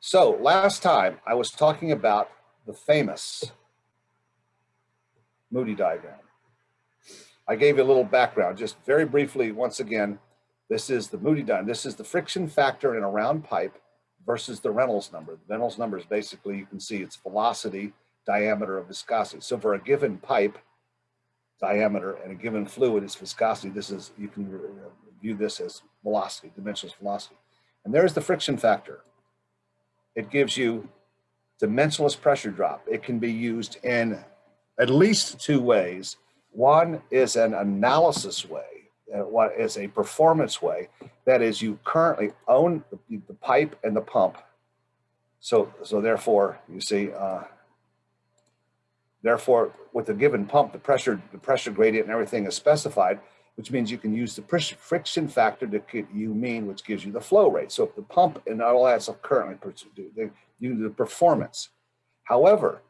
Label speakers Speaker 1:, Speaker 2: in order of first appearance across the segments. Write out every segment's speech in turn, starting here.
Speaker 1: So last time I was talking about the famous Moody diagram. I gave you a little background, just very briefly, once again, this is the Moody diagram. This is the friction factor in a round pipe versus the Reynolds number. The Reynolds number is basically, you can see it's velocity, diameter of viscosity. So for a given pipe diameter and a given fluid, its viscosity, this is, you can uh, view this as velocity, dimensionless velocity. And there's the friction factor. It gives you dimensionless pressure drop. It can be used in at least two ways. One is an analysis way, uh, what is a performance way. That is you currently own the, the pipe and the pump. So, so therefore, you see, uh, therefore, with a given pump, the pressure, the pressure gradient and everything is specified which means you can use the friction factor to get you mean, which gives you the flow rate. So if the pump and all that stuff currently do the performance. However,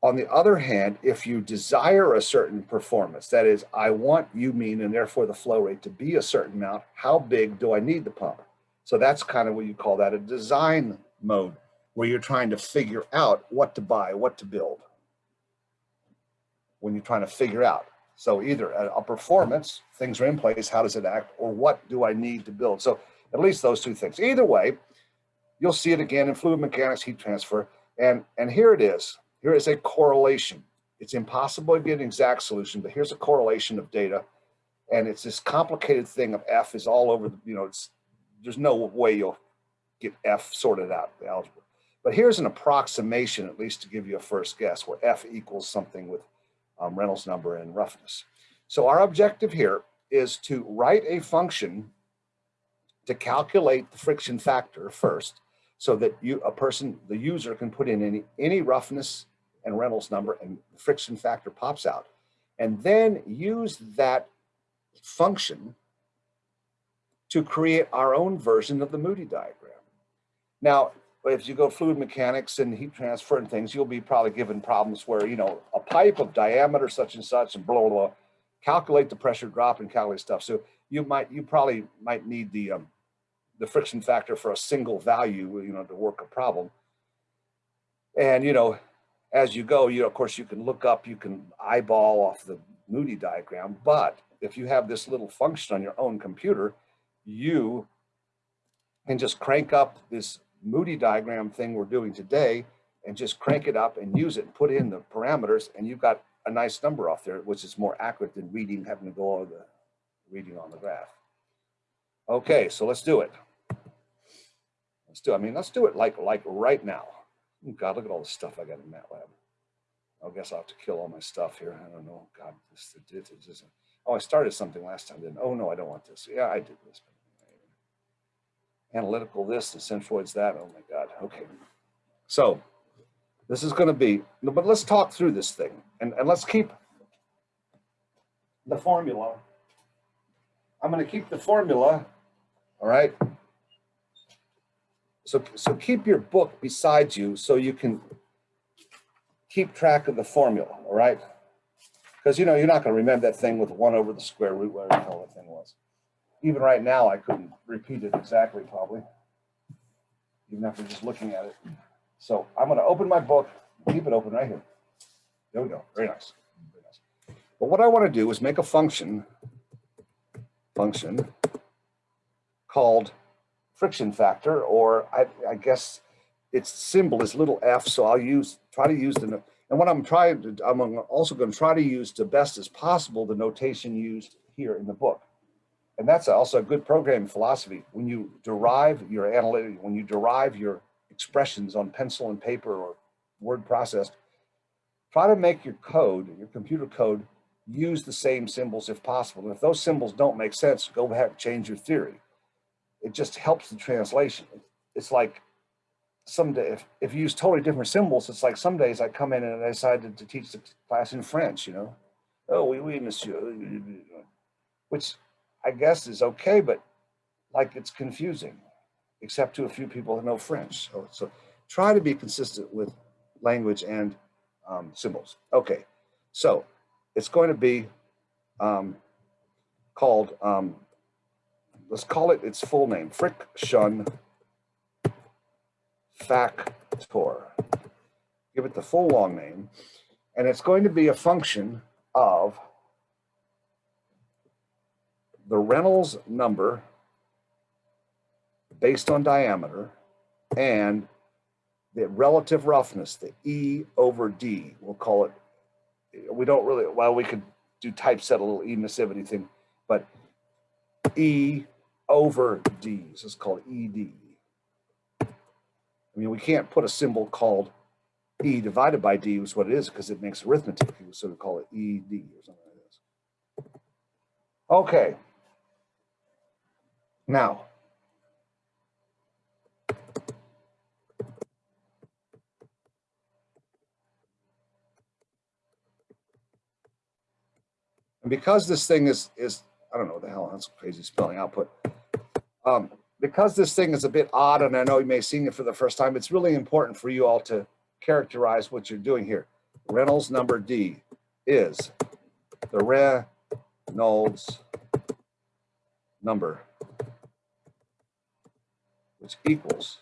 Speaker 1: on the other hand, if you desire a certain performance, that is, I want you mean, and therefore the flow rate to be a certain amount, how big do I need the pump? So that's kind of what you call that a design mode, where you're trying to figure out what to buy, what to build. When you're trying to figure out, so either a, performance, things are in place, how does it act, or what do I need to build? So at least those two things. Either way, you'll see it again in fluid mechanics, heat transfer, and, and here it is. Here is a correlation. It's impossible to get an exact solution, but here's a correlation of data. And it's this complicated thing of F is all over, the, you know, it's, there's no way you'll get F sorted out, the algebra. But here's an approximation, at least to give you a first guess, where F equals something with um, Reynolds number and roughness. So our objective here is to write a function to calculate the friction factor first so that you a person the user can put in any any roughness and Reynolds number and the friction factor pops out and then use that function to create our own version of the Moody diagram. Now, but if you go fluid mechanics and heat transfer and things, you'll be probably given problems where, you know, a pipe of diameter such and such and blah, blah, blah, calculate the pressure drop and calculate stuff. So you might, you probably might need the, um, the friction factor for a single value, you know, to work a problem. And, you know, as you go, you know, of course you can look up, you can eyeball off the Moody diagram, but if you have this little function on your own computer, you can just crank up this Moody diagram thing we're doing today and just crank it up and use it and put in the parameters and you've got a nice number off there, which is more accurate than reading, having to go over the reading on the graph. Okay, so let's do it. Let's do, I mean, let's do it like, like right now. Oh God, look at all the stuff I got in MATLAB. I guess I'll have to kill all my stuff here. I don't know. God, this, this, this, this. Oh, I started something last time, didn't? Oh no, I don't want this. Yeah, I did this analytical this and centroids that. Oh my God. Okay. So this is going to be, but let's talk through this thing and, and let's keep the formula. I'm going to keep the formula. All right. So, so keep your book beside you so you can keep track of the formula. All right. Because, you know, you're not going to remember that thing with one over the square root, whatever the hell thing was even right now, I couldn't repeat it exactly, probably, even after just looking at it. So I'm going to open my book, keep it open right here. There we go. Very nice. Very nice. But what I want to do is make a function, function called friction factor, or I, I guess its symbol is little f. So I'll use try to use the and what I'm trying to I'm also going to try to use the best as possible the notation used here in the book and that's also a good programming philosophy. When you derive your analytic, when you derive your expressions on pencil and paper or word processed, try to make your code, your computer code, use the same symbols if possible. And if those symbols don't make sense, go back and change your theory. It just helps the translation. It's like some day, if, if you use totally different symbols, it's like some days I come in and I decided to teach the class in French, you know. Oh, oui, oui, monsieur. Which I guess is okay, but like it's confusing, except to a few people who know French. So, so try to be consistent with language and um, symbols. Okay, so it's going to be um, called, um, let's call it its full name, friction factor. Give it the full long name. And it's going to be a function of the Reynolds number based on diameter and the relative roughness, the E over D, we'll call it. We don't really, well, we could do typeset a little emissivity thing, but E over D, so it's called ED. I mean, we can't put a symbol called E divided by D is what it is because it makes arithmetic. You sort of call it ED or something like this. Okay. Now, And because this thing is, is I don't know what the hell, that's crazy spelling output. Um, because this thing is a bit odd, and I know you may have seen it for the first time, it's really important for you all to characterize what you're doing here. Reynolds number D is the Reynolds number, equals,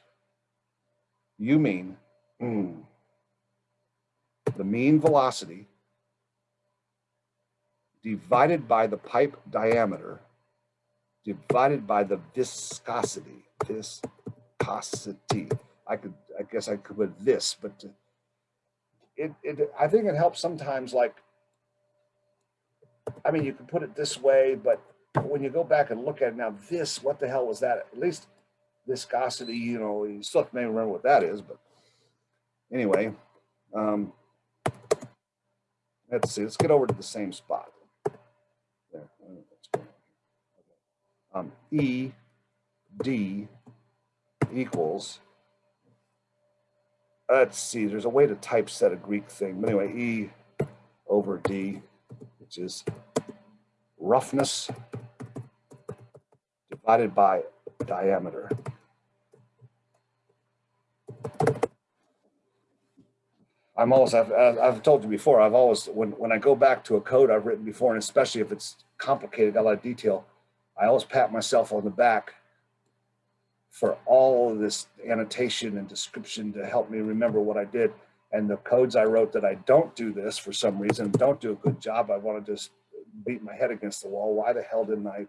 Speaker 1: you mean, mm, the mean velocity divided by the pipe diameter divided by the viscosity, viscosity. I could, I guess I could put this, but it, it, I think it helps sometimes like, I mean, you can put it this way, but when you go back and look at it now, this, what the hell was that? At least viscosity, you know, you still may remember what that is, but anyway, um, let's see, let's get over to the same spot. There. um, E D equals, let's see, there's a way to typeset a Greek thing, but anyway, E over D, which is roughness divided by diameter. I'm always, I've, I've told you before, I've always, when, when I go back to a code I've written before, and especially if it's complicated, a lot of detail, I always pat myself on the back for all of this annotation and description to help me remember what I did. And the codes I wrote that I don't do this for some reason, don't do a good job. I want to just beat my head against the wall. Why the hell didn't I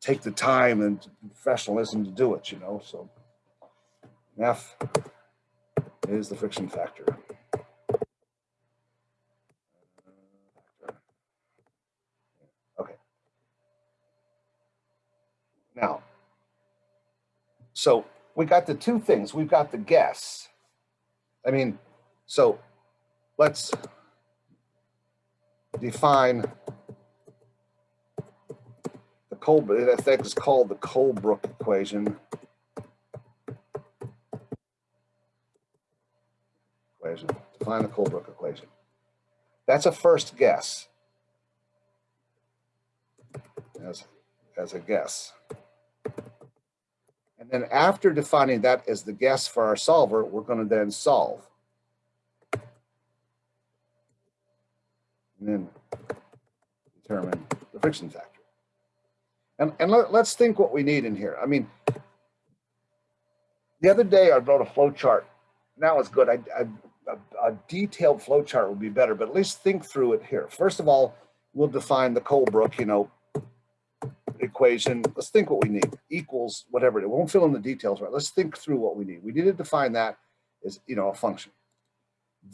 Speaker 1: take the time and professionalism to do it, you know? So F is the friction uh, factor. Okay. Now, so we got the two things. We've got the guess. I mean, so let's define the Colebrook, I think it's called the Colebrook equation. Equation, define the Colebrook equation. That's a first guess. As, as a guess. And then after defining that as the guess for our solver, we're going to then solve. And then determine the friction factor. And, and let, us think what we need in here. I mean, the other day I wrote a flow chart. Now it's good. I, I, a, a detailed flow chart would be better, but at least think through it here. First of all, we'll define the Colebrook, you know, equation, let's think what we need, equals whatever it is. We won't fill in the details, right? Let's think through what we need. We need to define that as, you know, a function.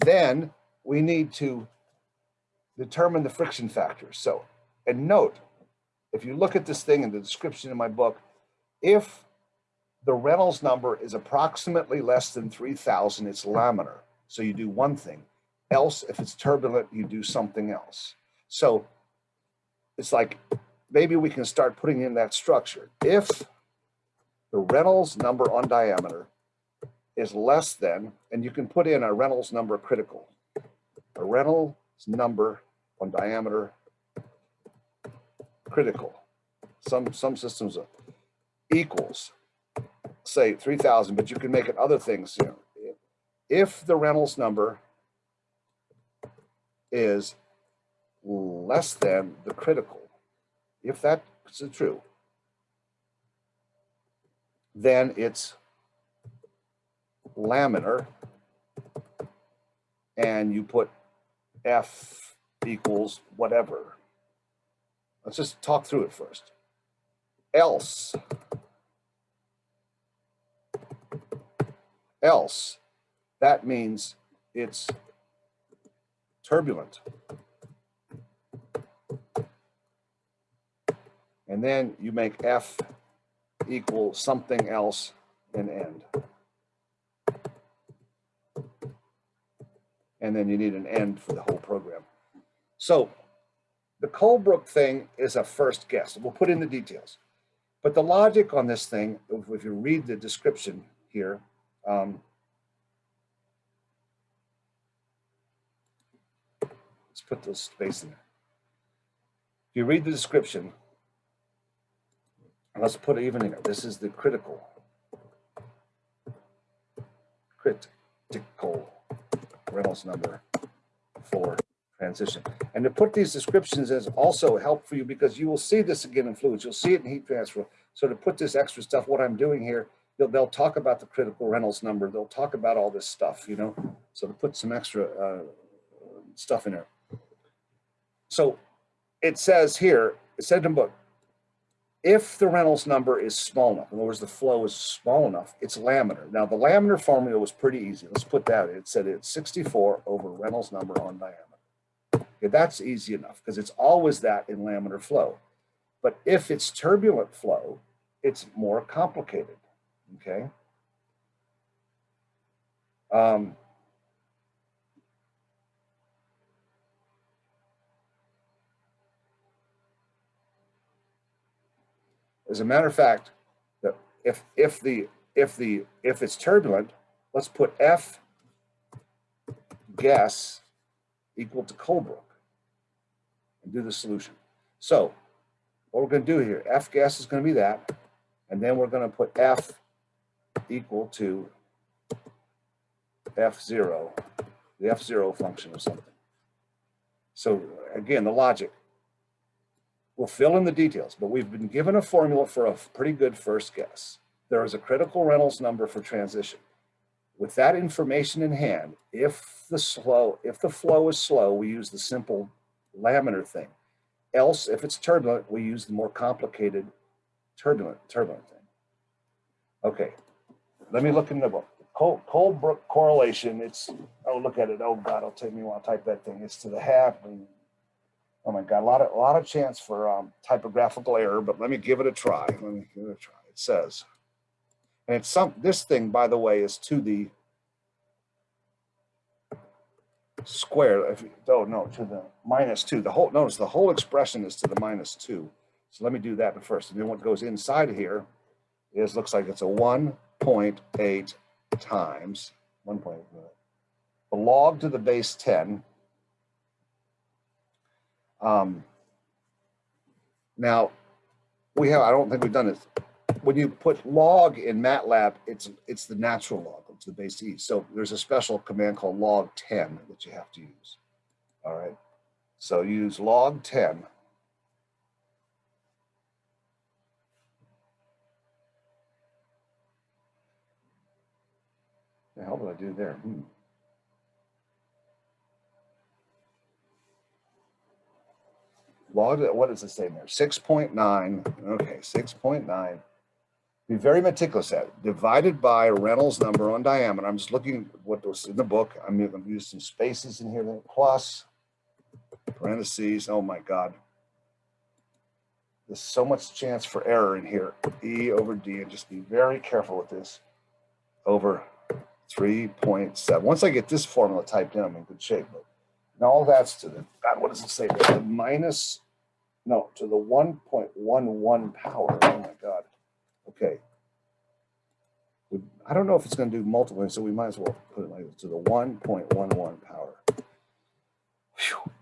Speaker 1: Then we need to determine the friction factor. So, and note, if you look at this thing in the description in my book, if the Reynolds number is approximately less than 3000, it's laminar. So you do one thing. Else, if it's turbulent, you do something else. So it's like maybe we can start putting in that structure. If the Reynolds number on diameter is less than, and you can put in a Reynolds number critical, a Reynolds number on diameter critical. Some, some systems equals, say 3000, but you can make it other things. You know, if the Reynolds number is less than the critical, if that's true, then it's laminar and you put F equals whatever. Let's just talk through it first. Else, else, that means it's turbulent. And then you make F equal something else and end. And then you need an end for the whole program. So the Colebrook thing is a first guess. We'll put in the details. But the logic on this thing, if you read the description here, um, put the space in there. If you read the description, let's put even here. This is the critical, critical Reynolds number for transition. And to put these descriptions is also help for you because you will see this again in fluids. You'll see it in heat transfer. So to put this extra stuff, what I'm doing here, they'll, they'll talk about the critical Reynolds number. They'll talk about all this stuff, you know, so to put some extra uh, stuff in there. So it says here, it said in the book, if the Reynolds number is small enough, in other words, the flow is small enough, it's laminar. Now the laminar formula was pretty easy. Let's put that in. It said it's 64 over Reynolds number on diameter. Okay, that's easy enough because it's always that in laminar flow. But if it's turbulent flow, it's more complicated, okay? Um, As a matter of fact, that if if the if the if it's turbulent, let's put F guess equal to Colebrook and do the solution. So what we're going to do here, F guess is going to be that, and then we're going to put F equal to fzero, the fzero function of something. So again, the logic, We'll fill in the details, but we've been given a formula for a pretty good first guess. There is a critical Reynolds number for transition. With that information in hand, if the slow, if the flow is slow, we use the simple laminar thing. Else, if it's turbulent, we use the more complicated turbulent, turbulent thing. Okay, let me look in the book. Cole, Colebrook correlation, it's, oh, look at it. Oh God, it'll take me while to type that thing. It's to the half, Oh my God, a lot of, a lot of chance for um, typographical error, but let me give it a try. Let me give it a try. It says, and it's some, this thing, by the way, is to the square. If you, oh no, to the minus two. The whole, notice the whole expression is to the minus two. So let me do that first. And then what goes inside here is, looks like it's a 1.8 times 1.8. The log to the base 10 um, now, we have, I don't think we've done this. When you put log in MATLAB, it's it's the natural log, it's the base E. So there's a special command called log 10 that you have to use. All right. So use log 10. The hell did I do there? Hmm. Log, what does it say there? 6.9, okay, 6.9. Be very meticulous at. Divided by Reynolds number on diameter. I'm just looking what was in the book. I'm going to use some spaces in here, plus parentheses. Oh my God. There's so much chance for error in here. E over D, and just be very careful with this. Over 3.7. Once I get this formula typed in, I'm in good shape. But now all that's to the, God, what does it say? The minus no, to the 1.11 power. Oh my God. Okay. I don't know if it's going to do multiple, so we might as well put it like this, to the 1.11 power. Whew.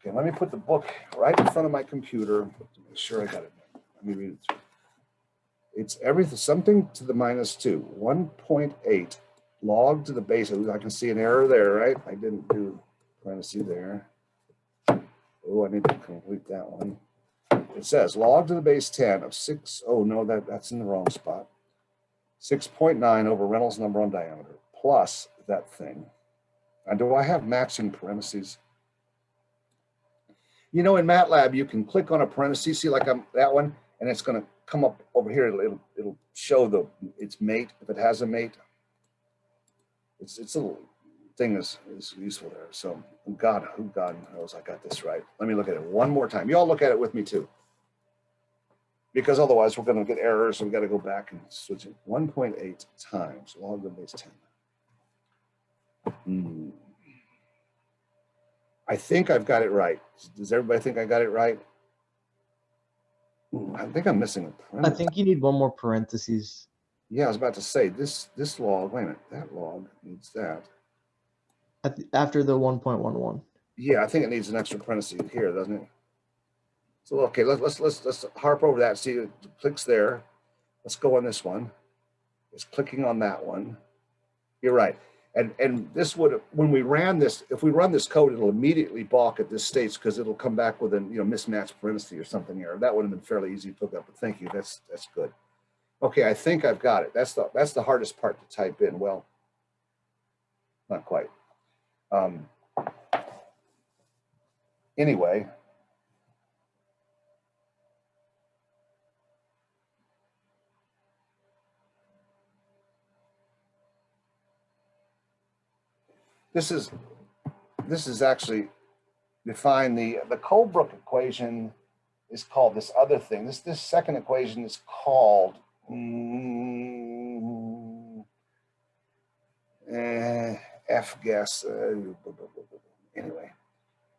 Speaker 1: Okay, let me put the book right in front of my computer to make sure I got it. Let me read it through. It's everything, something to the minus two, 1.8 log to the base. I can see an error there, right? I didn't do, see there. Oh, I need to complete that one it says log to the base 10 of 6, oh no, that, that's in the wrong spot. 6.9 over Reynolds number on diameter plus that thing. And do I have matching parentheses? You know, in MATLAB, you can click on a parenthesis, see like I'm that one, and it's going to come up over here. It'll, it'll, it'll show the its mate if it has a mate. It's it's a little thing is is useful there. So God, who God knows I got this right. Let me look at it one more time. You all look at it with me too, because otherwise we're going to get errors. and We've got to go back and switch it. 1.8 times log of base 10. Hmm. I think I've got it right. Does everybody think I got it right? Hmm, I think I'm missing a.
Speaker 2: I think you need one more parentheses.
Speaker 1: Yeah, I was about to say this this log. Wait a minute, that log needs that.
Speaker 2: The, after the 1.11.
Speaker 1: Yeah, I think it needs an extra parenthesis here, doesn't it? So okay, let's let's let's let's harp over that. See, it clicks there. Let's go on this one. It's clicking on that one. You're right. And and this would when we ran this, if we run this code, it'll immediately balk at this states because it'll come back with a you know mismatched parenthesis or something here. That would have been fairly easy to hook up. But thank you. That's that's good. Okay, I think I've got it. That's the that's the hardest part to type in. Well, not quite. Um, anyway, this is this is actually define the the Colebrook equation is called this other thing. This this second equation is called mm, eh, F guess. Uh, anyway,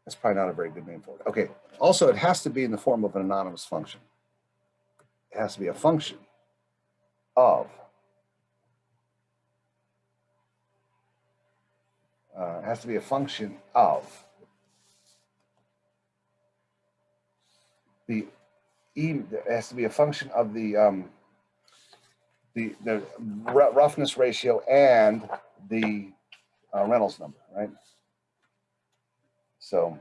Speaker 1: that's probably not a very good name for it. Okay. Also, it has to be in the form of an anonymous function. It has to be a function of. Uh, it has to be a function of the e. Has to be a function of the um, the the roughness ratio and the uh, Reynolds number, right? So.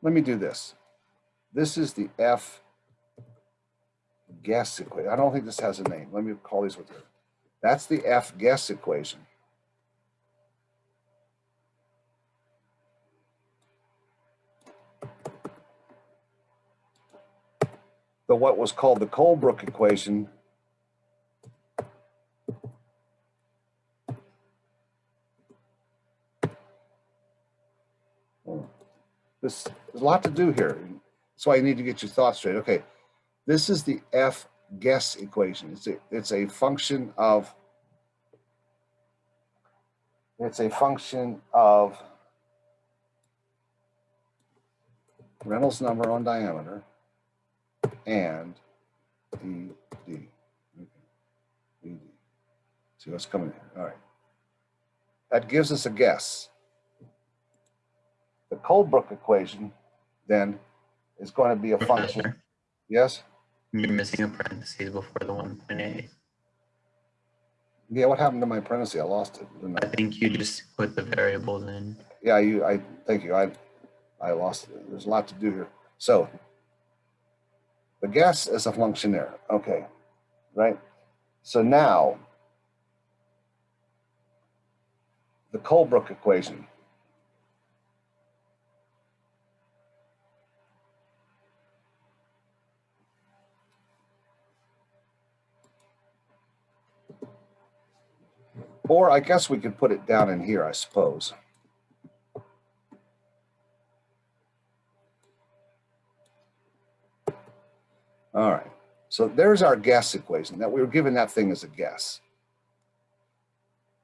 Speaker 1: Let me do this. This is the F guess equation. I don't think this has a name. Let me call these with you. That's the F guess equation. The what was called the Colebrook equation. This there's a lot to do here. That's why you need to get your thoughts straight. Okay, this is the F guess equation. It's a it's a function of it's a function of Reynolds number on diameter and E D. Okay. D. See what's coming here. All right. That gives us a guess. The Colebrook equation then is going to be a function. Yes?
Speaker 3: You're missing a parentheses before the 1.8.
Speaker 1: Yeah, what happened to my parenthesis? I lost it.
Speaker 3: I
Speaker 1: I?
Speaker 3: think you just put the variables in.
Speaker 1: Yeah, you I thank you. I I lost it. There's a lot to do here. So the guess is a function there. Okay. Right? So now the Colebrook equation. Or I guess we could put it down in here, I suppose. So there's our guess equation that we were given that thing as a guess.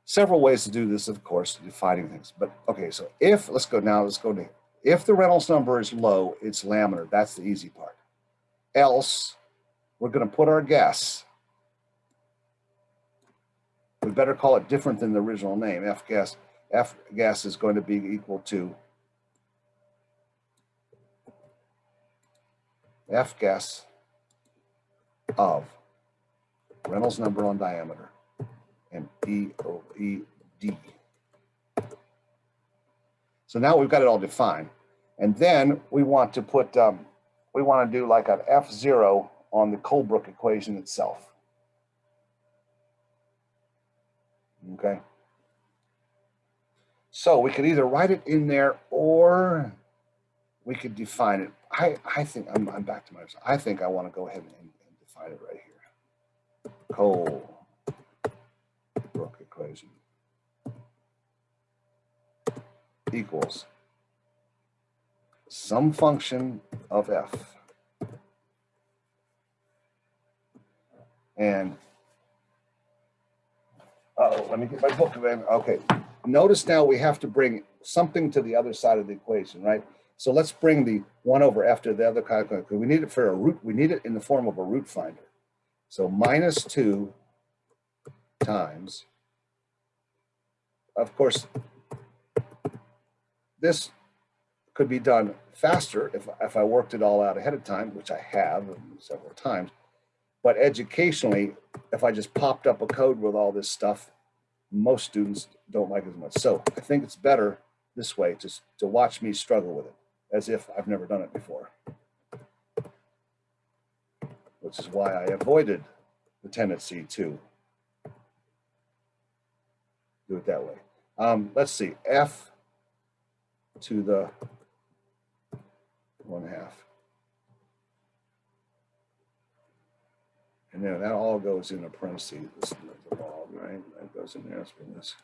Speaker 1: Several ways to do this, of course, defining things. But okay, so if, let's go now, let's go to, if the Reynolds number is low, it's laminar. That's the easy part. Else, we're going to put our guess. We better call it different than the original name. F guess, F guess is going to be equal to F guess of Reynolds number on diameter and E O E D. So now we've got it all defined. And then we want to put, um, we want to do like an F zero on the Colebrook equation itself. Okay. So we could either write it in there or we could define it. I, I think, I'm, I'm back to my, I think I want to go ahead and, define it right here. Colebrook equation equals some function of f. And, oh, let me get my book then. Okay, notice now we have to bring something to the other side of the equation, right? So let's bring the one over after the other calculation. We need it for a root, we need it in the form of a root finder. So minus two times, of course, this could be done faster if, if I worked it all out ahead of time, which I have several times. But educationally, if I just popped up a code with all this stuff, most students don't like it as much. So I think it's better this way, just to watch me struggle with it as if I've never done it before. Which is why I avoided the tendency to do it that way. Um, let's see, F to the one half. And then that all goes in a parentheses, the log, right? That goes in there, let's bring this.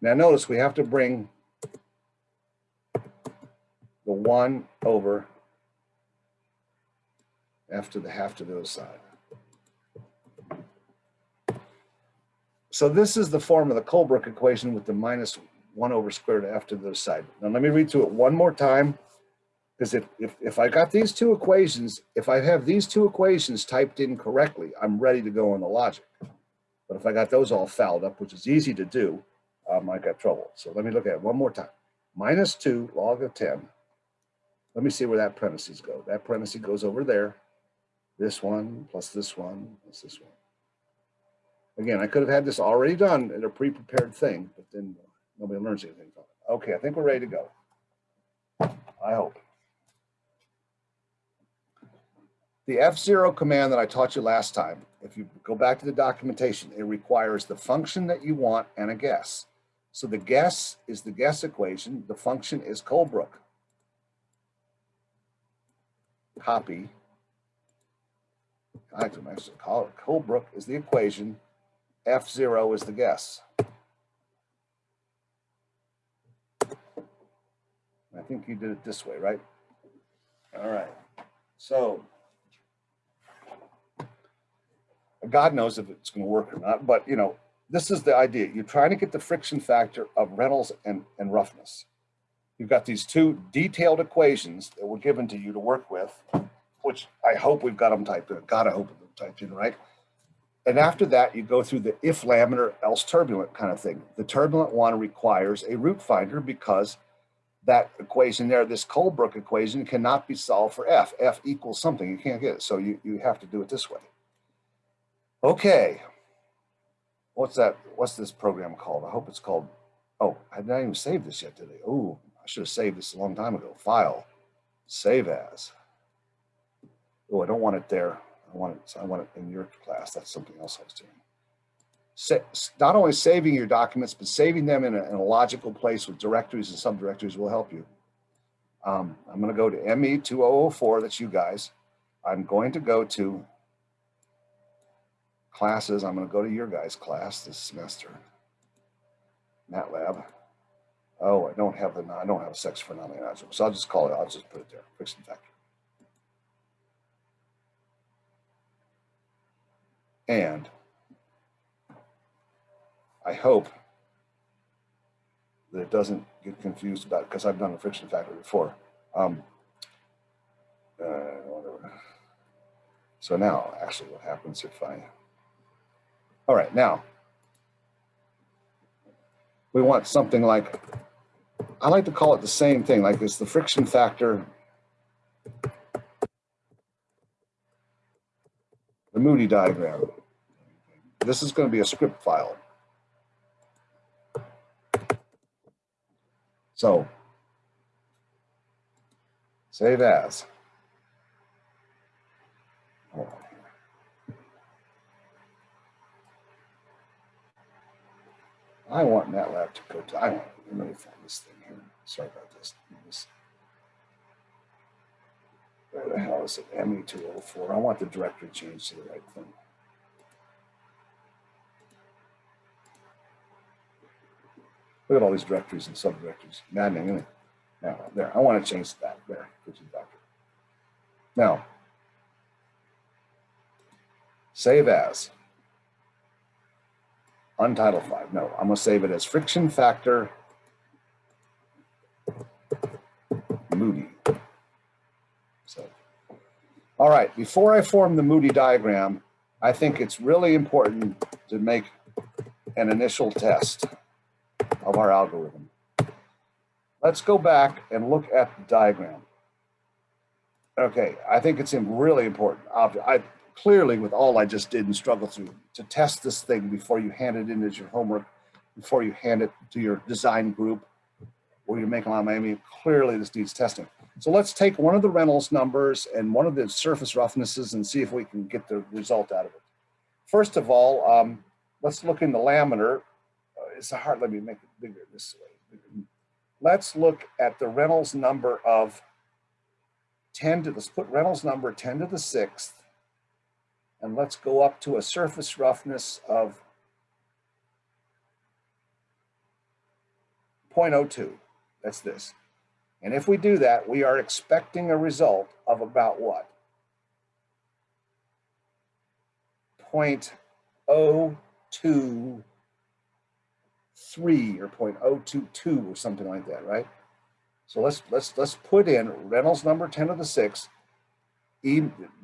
Speaker 1: Now notice we have to bring the one over f to the half to the other side. So this is the form of the Colebrook equation with the minus one over square root of f to the other side. Now let me read through it one more time. Because if, if, if I got these two equations, if I have these two equations typed in correctly, I'm ready to go on the logic. But if I got those all fouled up, which is easy to do, um, I got trouble. So let me look at it one more time. Minus two log of 10. Let me see where that parentheses go. That parenthesis goes over there. This one plus this one plus this one. Again, I could have had this already done in a pre-prepared thing, but then nobody learns anything from it. Okay, I think we're ready to go. I hope. The fzero command that I taught you last time, if you go back to the documentation, it requires the function that you want and a guess. So the guess is the guess equation. The function is Colebrook. Copy. I have to call it Colebrook is the equation. F0 is the guess. I think you did it this way, right? All right. So God knows if it's going to work or not, but you know, this is the idea. You're trying to get the friction factor of Reynolds and, and roughness. You've got these two detailed equations that were given to you to work with, which I hope we've got them typed in. God, I hope them typed in, right? And after that, you go through the if laminar, else turbulent kind of thing. The turbulent one requires a root finder because that equation there, this Colebrook equation cannot be solved for F. F equals something, you can't get it. So you, you have to do it this way. Okay. What's that? What's this program called? I hope it's called, oh, I didn't even save this yet today. Oh, I should have saved this a long time ago. File, save as. Oh, I don't want it there. I want it, I want it in your class. That's something else I was doing. Sa not only saving your documents, but saving them in a, in a logical place with directories and subdirectories will help you. Um, I'm going to go to ME2004, that's you guys. I'm going to go to classes. I'm going to go to your guys' class this semester. MATLAB. Oh, I don't have the I don't have a section for algebra, so I'll just call it. I'll just put it there. Friction factor. And I hope that it doesn't get confused about because I've done a friction factor before. Um, uh. So now, actually, what happens if I all right, now we want something like, I like to call it the same thing, like it's the friction factor. The Moody diagram. This is going to be a script file. So save as. I want MATLAB to go to, I want, let me find this thing here. Sorry about this. Where the hell is it? ME two oh four. I want the directory changed to the right thing. Look at all these directories and subdirectories. Maddening, isn't it? Now, there, I want to change that. There, get you back. Now, save as. Untitled five. No, I'm gonna save it as friction factor Moody. So, all right, before I form the Moody diagram, I think it's really important to make an initial test of our algorithm. Let's go back and look at the diagram. Okay, I think it's really important. I clearly, with all I just did and struggled through, to test this thing before you hand it in as your homework, before you hand it to your design group, or you're making a lot of Miami, clearly this needs testing. So let's take one of the Reynolds numbers and one of the surface roughnesses and see if we can get the result out of it. First of all, um, let's look in the laminar. Uh, it's hard, let me make it bigger this way. Let's look at the Reynolds number of 10 to, let's put Reynolds number 10 to the sixth. And let's go up to a surface roughness of 0.02. That's this. And if we do that, we are expecting a result of about what? 0.023 or 0.022 or something like that, right? So let's let's let's put in Reynolds number 10 to the 6, E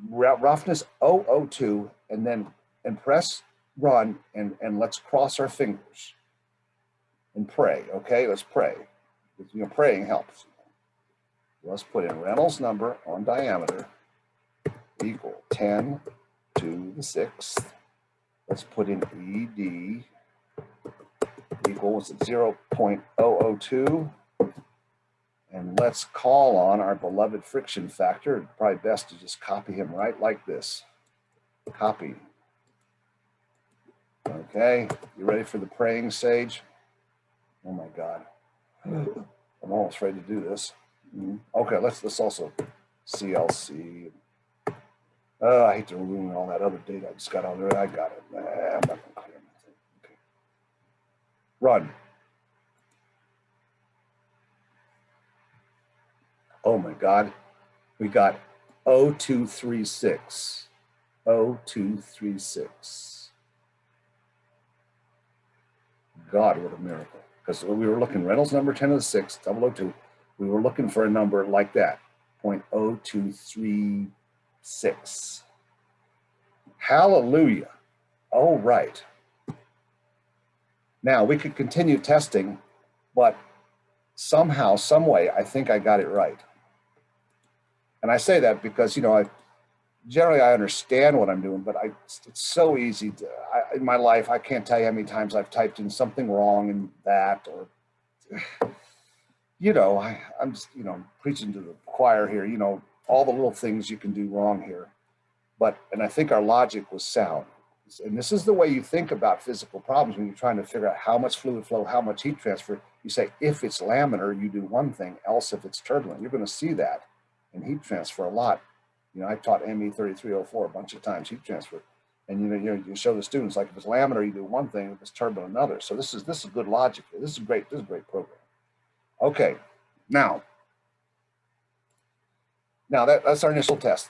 Speaker 1: roughness 002, and then and press run and, and let's cross our fingers and pray. Okay, let's pray. You know, praying helps. Let's put in Reynolds number on diameter equal 10 to the sixth. Let's put in ED equals 0.002. And let's call on our beloved friction factor. Probably best to just copy him right like this. Copy. Okay, you ready for the praying sage? Oh my God. I'm almost ready to do this. Mhm. Okay, let's let's also CLC. Oh, I hate to ruin all that other data I just got on there. I got it. Nah, I'm not gonna clear anything. Okay. Run. Oh my God. We got 0236. 0236. God, what a miracle. Because we were looking Reynolds number 10 to the 6, 002. We were looking for a number like that, 0.0236. Hallelujah. All right. Now we could continue testing, but somehow, some way, I think I got it right. And I say that because, you know, I generally I understand what I'm doing, but I, it's so easy to, I, in my life, I can't tell you how many times I've typed in something wrong in that or, you know, I, I'm just, you know, preaching to the choir here, you know, all the little things you can do wrong here. But, and I think our logic was sound. And this is the way you think about physical problems when you're trying to figure out how much fluid flow, how much heat transfer. You say, if it's laminar, you do one thing, else if it's turbulent. You're going to see that in heat transfer a lot. You know, I taught ME 3304 a bunch of times, heat transfer. And you know, you, know, you show the students like if it's laminar, you do one thing, if it's turbulent, another. So this is this is good logic. This is great. This is a great program. Okay, now, now that, that's our initial test.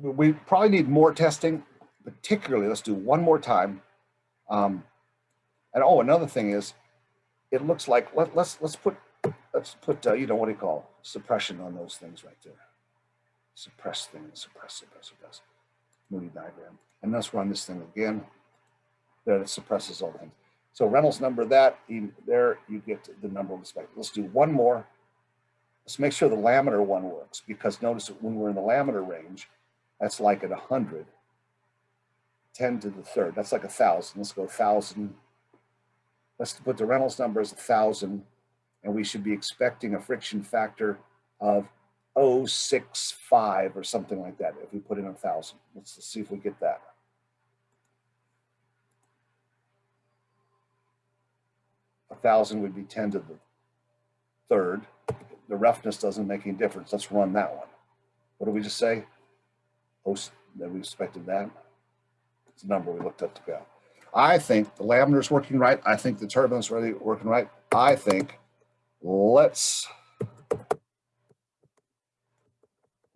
Speaker 1: We probably need more testing, particularly, let's do one more time. Um, and oh, another thing is, it looks like, let, let's, let's put, let's put, uh, you know, what do you call suppression on those things right there. Suppress things, suppress, suppress, suppress. Moody diagram. And let's run this thing again. There, it suppresses all things. So Reynolds number that, there you get the number of the spectrum. Let's do one more. Let's make sure the laminar one works because notice that when we're in the laminar range, that's like at 100. 10 to the third, that's like a thousand. Let's go thousand. Let's put the Reynolds number as a thousand, and we should be expecting a friction factor of 065 or something like that if we put in a thousand. Let's see if we get that. A thousand would be ten to the third. The roughness doesn't make any difference. Let's run that one. What did we just say? Oh, that we expected that. It's a number we looked up to go. I think the laminar is working right. I think the turbine's really working right. I think let's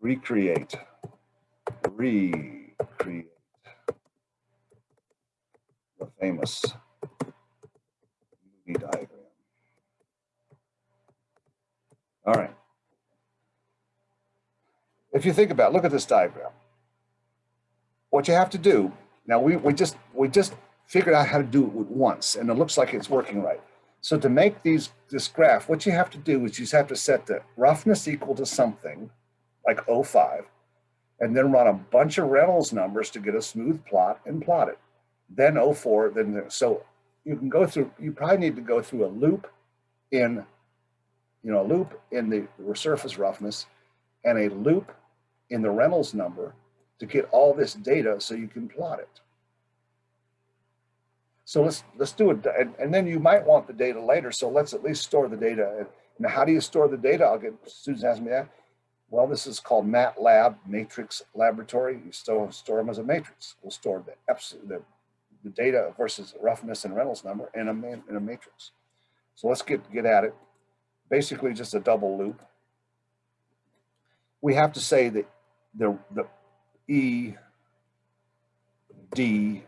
Speaker 1: recreate, recreate the famous Moody diagram. All right. If you think about, it, look at this diagram. What you have to do, now we, we just, we just figured out how to do it once and it looks like it's working right. So to make these, this graph, what you have to do is you just have to set the roughness equal to something like 05 and then run a bunch of Reynolds numbers to get a smooth plot and plot it. Then 04, then, so you can go through, you probably need to go through a loop in, you know, a loop in the surface roughness and a loop in the Reynolds number to get all this data so you can plot it. So let's let's do it, and, and then you might want the data later. So let's at least store the data. Now, how do you store the data? I'll get students ask me that. Well, this is called MATLAB Matrix Laboratory. You store store them as a matrix. We'll store the the, the data versus roughness and Reynolds number in a in a matrix. So let's get get at it. Basically, just a double loop. We have to say that the the E D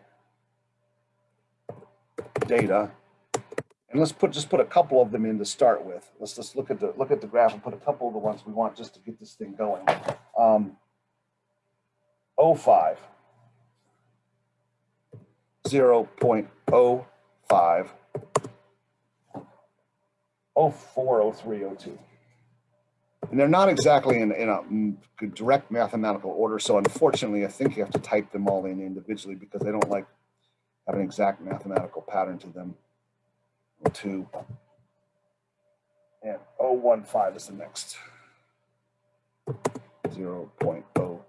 Speaker 1: data. And let's put just put a couple of them in to start with. Let's just look at the look at the graph and put a couple of the ones we want just to get this thing going. Um, 05, 0.05, 04, 03, 02. And they're not exactly in, in a mm, direct mathematical order. So unfortunately, I think you have to type them all in individually because they don't like have an exact mathematical pattern to them. Two and 015 is the next. 0.015.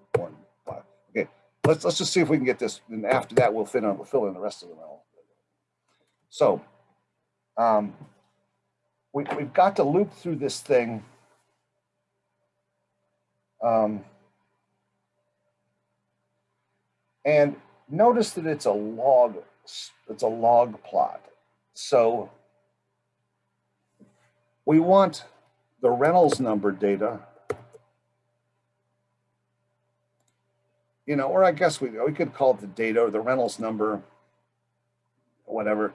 Speaker 1: Okay, let's let's just see if we can get this. And after that, we'll fit on we'll fill in the rest of the all. So um, we, we've got to loop through this thing. Um, and notice that it's a log, it's a log plot. So we want the Reynolds number data. You know, or I guess we, we could call it the data or the Reynolds number, whatever.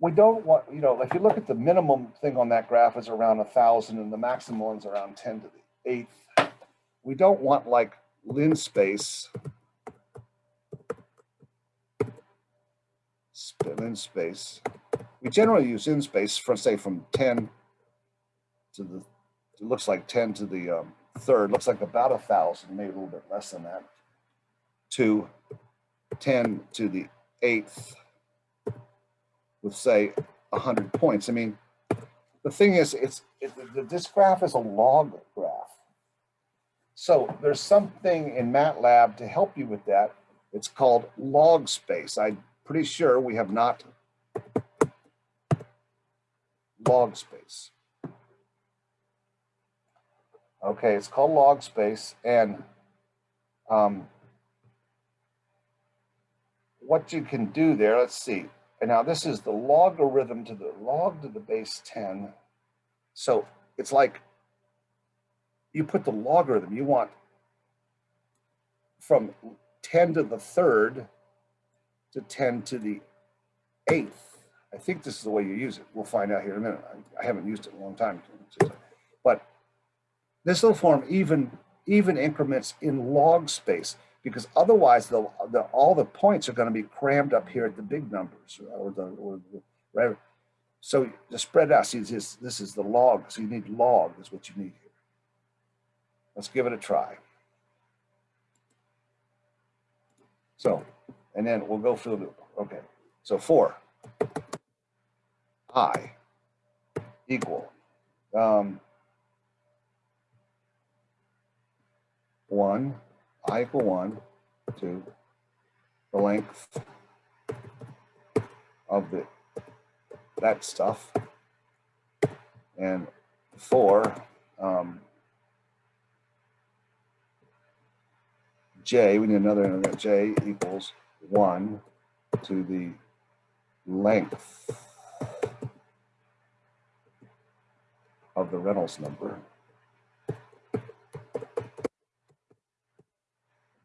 Speaker 1: We don't want, you know, if you look at the minimum thing on that graph is around a thousand and the maximum one's around 10 to the eighth. We don't want like lin space sp- in space. We generally use lin space for say from 10 to the, it looks like 10 to the um, third, looks like about a thousand, maybe a little bit less than that, to 10 to the eighth with say 100 points. I mean, the thing is, it's it, this graph is a log graph. So there's something in MATLAB to help you with that. It's called log space. I'm pretty sure we have not log space. Okay, it's called log space and um, what you can do there, let's see. And now this is the logarithm to the log to the base 10. So it's like you put the logarithm, you want from 10 to the third to 10 to the eighth. I think this is the way you use it. We'll find out here in a minute. I, I haven't used it in a long time. But this will form even, even increments in log space because otherwise the, the, all the points are going to be crammed up here at the big numbers or the, or the right. So to spread out, see this, this is the log. So you need log is what you need here. Let's give it a try. So, and then we'll go through the. Okay, so four. I equal um, one, I equal one to the length of the that stuff. And four, um, J, we need another, another J equals one to the length of the Reynolds number.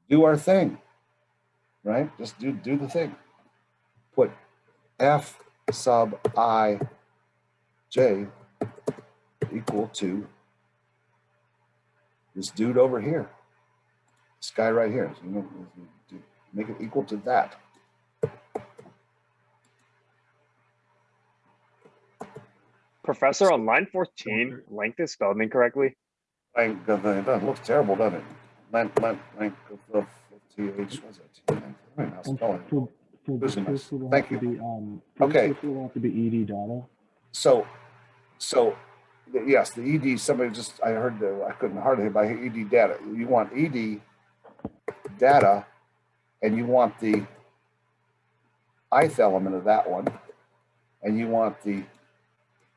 Speaker 1: Do our thing, right? Just do, do the thing. Put F sub I J equal to this dude over here. This guy right here. So, Make it equal to that.
Speaker 4: Professor, on line fourteen, length is spelled incorrectly.
Speaker 1: Length of the, it doesn't look terrible, doesn't it? Length, length, length of the TH, what's that? T? I mean, I'll
Speaker 5: And
Speaker 1: spell it.
Speaker 5: for, for
Speaker 1: Losing my-
Speaker 5: will
Speaker 1: thank you.
Speaker 5: be, um,
Speaker 1: Okay.
Speaker 5: this will have to be ED data.
Speaker 1: So, so, the- yes, the ED, somebody just, I heard, the I couldn't hardly hear by ED data. You want ED data and you want the ith element of that one. And you want the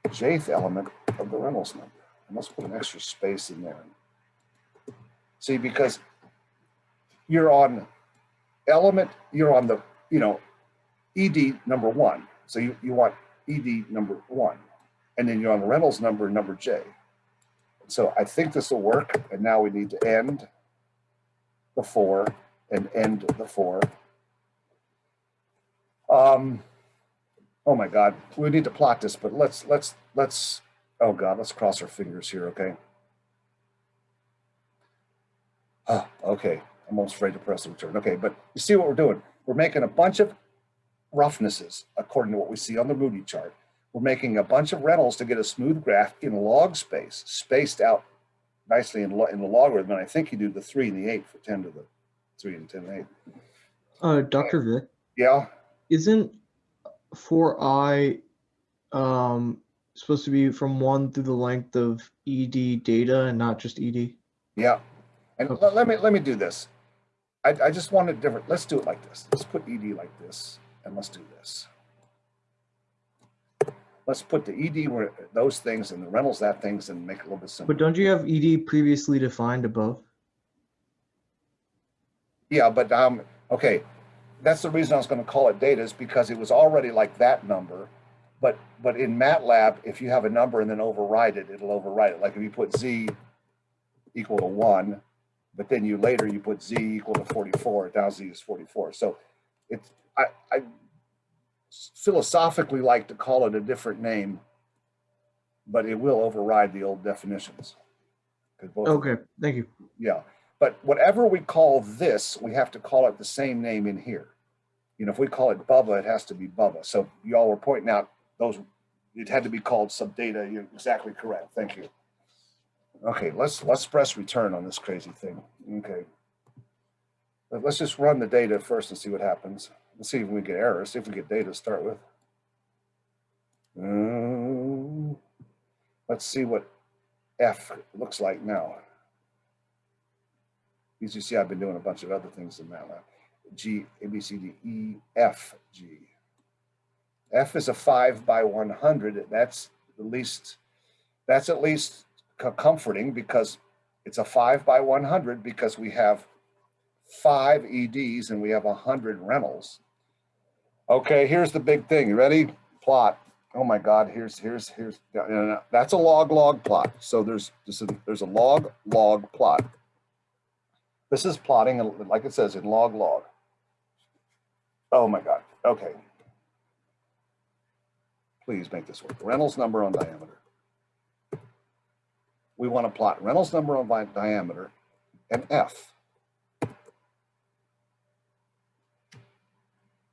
Speaker 1: jth element of the Reynolds number. I must put an extra space in there. See, because you're on element, you're on the, you know, ED number one. So you, you want ED number one, and then you're on Reynolds number, number J. So I think this will work, and now we need to end the four and end the four. Um, oh my God, we need to plot this, but let's, let's, let's, oh God, let's cross our fingers here, okay? Oh, okay, I'm almost afraid to press the return. Okay, but you see what we're doing? We're making a bunch of roughnesses according to what we see on the Moody chart. We're making a bunch of Reynolds to get a smooth graph in log space, spaced out nicely in, in the logarithm. And I think you do the three and the eight for 10 to the three and 10 and eight.
Speaker 2: Uh, Dr. Vic,
Speaker 1: Yeah,
Speaker 2: isn't 4i um, supposed to be from 1 through the length of ED data and not just ED?
Speaker 1: yeah. And
Speaker 2: Okay.
Speaker 1: let, let me, let me do this. I, I just want it different. Let's do it like this. Let's put ED like this and let's do this. Let's put the ED where those things and the Reynolds that things and make it a little bit simpler.
Speaker 2: But don't you have ED previously defined above?
Speaker 1: Yeah, but, um, okay, that's the reason I was gonna call it data is because it was already like that number. But, but in MATLAB, if you have a number and then override it, it'll override it. Like if you put Z equal to one, but then you later you put Z equal to forty-four, now Z is forty-four. So it's, I, I philosophically like to call it a different name, but it will override the old definitions.
Speaker 2: Okay, thank you.
Speaker 1: yeah, but whatever we call this, we have to call it the same name in here. You know, if we call it Bubba, it has to be Bubba. So y'all were pointing out those, it had to be called subdata. You're exactly correct. Thank you. Okay, let's, let's press return on this crazy thing. Okay. But Let's just run the data first and see what happens. Let's see if we get errors, see if we get data to start with. Um, Let's see what F looks like now. As you see, I've been doing a bunch of other things in MATLAB. G, A, B, C, D, E, F, G. F is a five by 100. That's the least, that's at least comforting because it's a five by 100 because we have five EDs and we have 100 Reynolds. Okay, here's the big thing. You ready? Plot. Oh my God, here's, here's, here's, no, no, no, that's a log log plot. So there's, this is, there's a log log plot. This is plotting, like it says, in log log. Oh my God, okay. Please make this work. Reynolds number on diameter. We want to plot Reynolds number on diameter and F.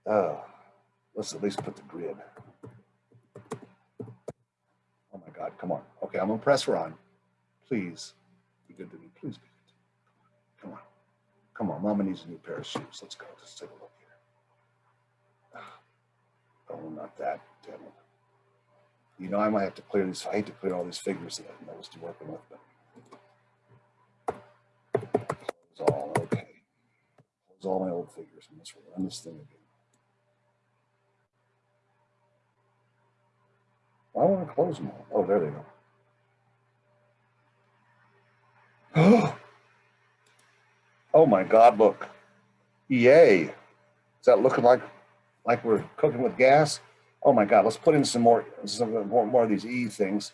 Speaker 1: Oh, let's at least put the grid. Oh my God, come on. Okay, I'm gonna press run. Please be good to me. Please be Come on, mama needs a new pair of shoes. Let's go. Let's take a look here. Ah. Oh, not that. Damn. You know, I might have to clear these. I hate to clear all these figures that used to working with, but close all okay. Close all my old figures and let's run this thing again. Why I want to close them all. Oh, there they go. Oh, Oh my God, look. EA. Is that looking like, like we're cooking with gas? Oh my God, let's put in some more, some more, more of these E things.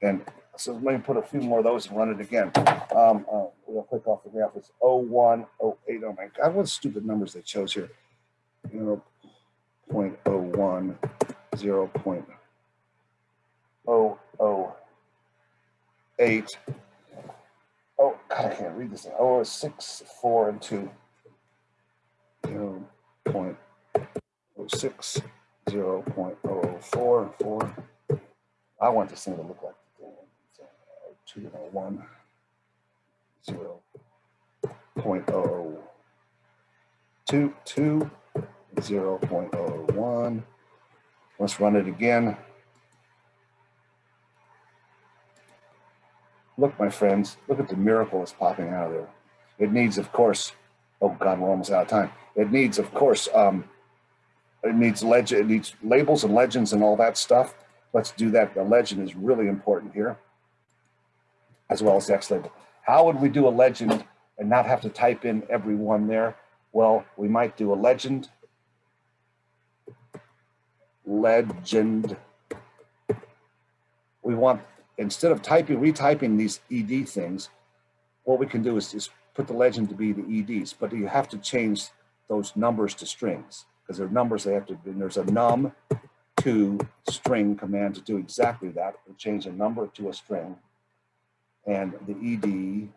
Speaker 1: And so let me put a few more of those and run it again. Um, uh, we'll click off the graph. It's 01, 08. Oh my God, what stupid numbers they chose here. You know, Zero point oh one, zero point oh oh. Oh, God, I can't read this. thing. Oh, six, four, and two. Zero point oh six, zero point oh, oh four, four. I want this thing to look like two and oh one, zero point oh, oh two, two, zero point oh, oh one. Let's run it again. Look, my friends, look at the miracle that's popping out of there. It needs, of course, oh God, we're almost out of time. It needs, of course, um, it needs legend, it needs labels and legends and all that stuff. Let's do that. The legend is really important here, as well as the X label. How would we do a legend and not have to type in every one there? Well, we might do a legend, legend. We want, instead of typing, retyping these ED things, what we can do is just put the legend to be the EDs, but you have to change those numbers to strings because they're numbers they have to, and there's a num to string command to do exactly that. We change a number to a string and the ED,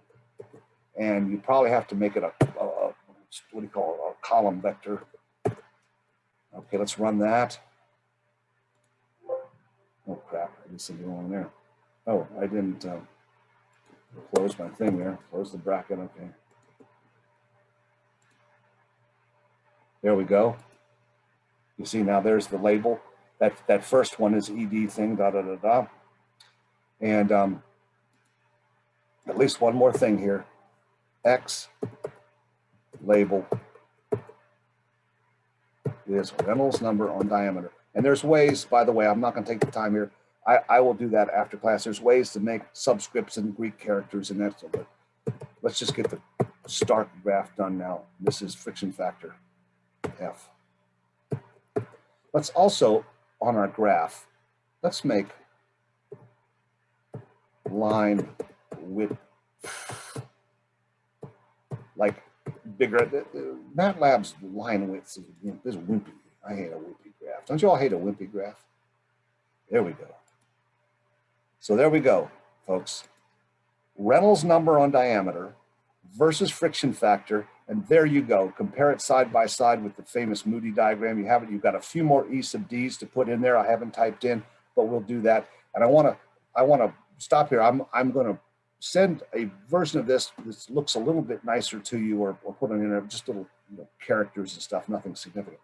Speaker 1: and you probably have to make it a, a, a what do you call it, a column vector. Okay, let's run that. Oh crap, I did something wrong there. Oh, I didn't uh, close my thing there, close the bracket, okay. There we go. You see now there's the label. That, that first one is ED thing, da da da da. And um, at least one more thing here. X label is Reynolds number on diameter. And there's ways, by the way, I'm not going to take the time here. I, I will do that after class. There's ways to make subscripts and Greek characters and that. But let's just get the start graph done now. This is friction factor F. Let's also, on our graph, let's make line width like bigger. MATLAB's line width is, is wimpy. I hate a wimpy graph. Don't you all hate a wimpy graph? There we go. So there we go, folks. Reynolds number on diameter versus friction factor. And there you go. Compare it side by side with the famous Moody diagram. You have it. You've got a few more E sub D's to put in there. I haven't typed in, but we'll do that. And I want to, I want to stop here. I'm, I'm going to send a version of this that looks a little bit nicer to you or, or put in there just little you know, characters and stuff, nothing significant.